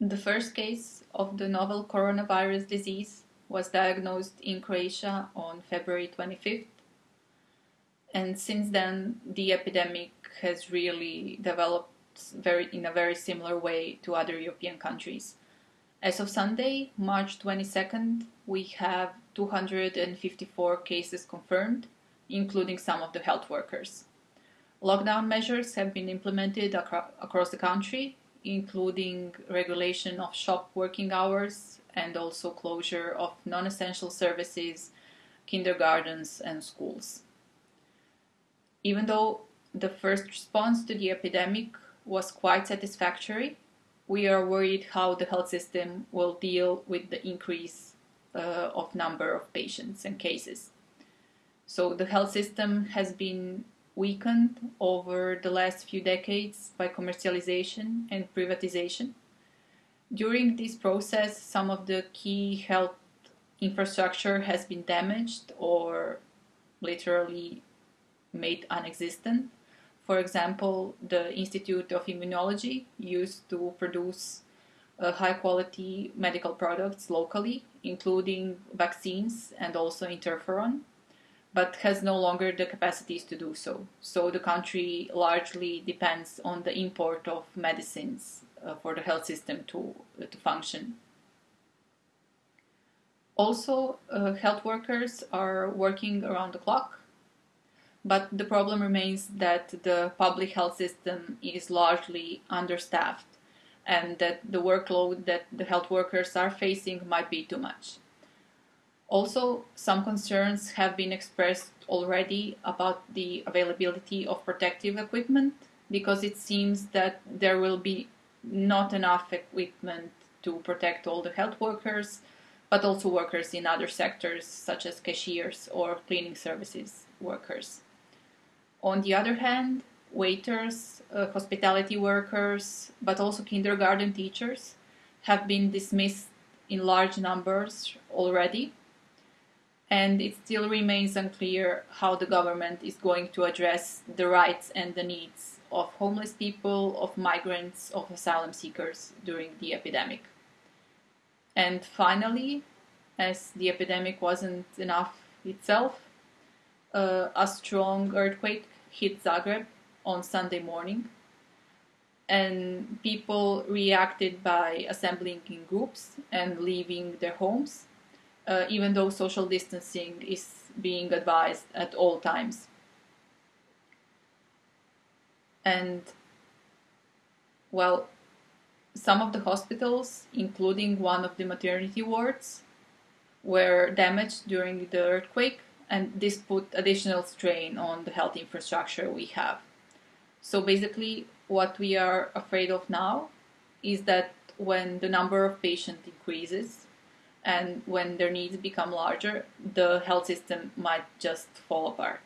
The first case of the novel coronavirus disease was diagnosed in Croatia on February 25th. And since then, the epidemic has really developed very, in a very similar way to other European countries. As of Sunday, March 22nd, we have 254 cases confirmed, including some of the health workers. Lockdown measures have been implemented acro across the country, including regulation of shop working hours and also closure of non-essential services, kindergartens and schools. Even though the first response to the epidemic was quite satisfactory, we are worried how the health system will deal with the increase uh, of number of patients and cases. So the health system has been weakened over the last few decades by commercialization and privatization. During this process, some of the key health infrastructure has been damaged or literally made unexistent. For example, the Institute of Immunology used to produce uh, high quality medical products locally, including vaccines and also interferon but has no longer the capacities to do so. So the country largely depends on the import of medicines uh, for the health system to, uh, to function. Also, uh, health workers are working around the clock, but the problem remains that the public health system is largely understaffed and that the workload that the health workers are facing might be too much. Also, some concerns have been expressed already about the availability of protective equipment because it seems that there will be not enough equipment to protect all the health workers, but also workers in other sectors such as cashiers or cleaning services workers. On the other hand, waiters, uh, hospitality workers, but also kindergarten teachers have been dismissed in large numbers already and it still remains unclear how the government is going to address the rights and the needs of homeless people, of migrants, of asylum seekers during the epidemic. And finally, as the epidemic wasn't enough itself, uh, a strong earthquake hit Zagreb on Sunday morning, and people reacted by assembling in groups and leaving their homes uh, even though social distancing is being advised at all times. And, well, some of the hospitals, including one of the maternity wards, were damaged during the earthquake, and this put additional strain on the health infrastructure we have. So basically, what we are afraid of now is that when the number of patients increases, and when their needs become larger, the health system might just fall apart.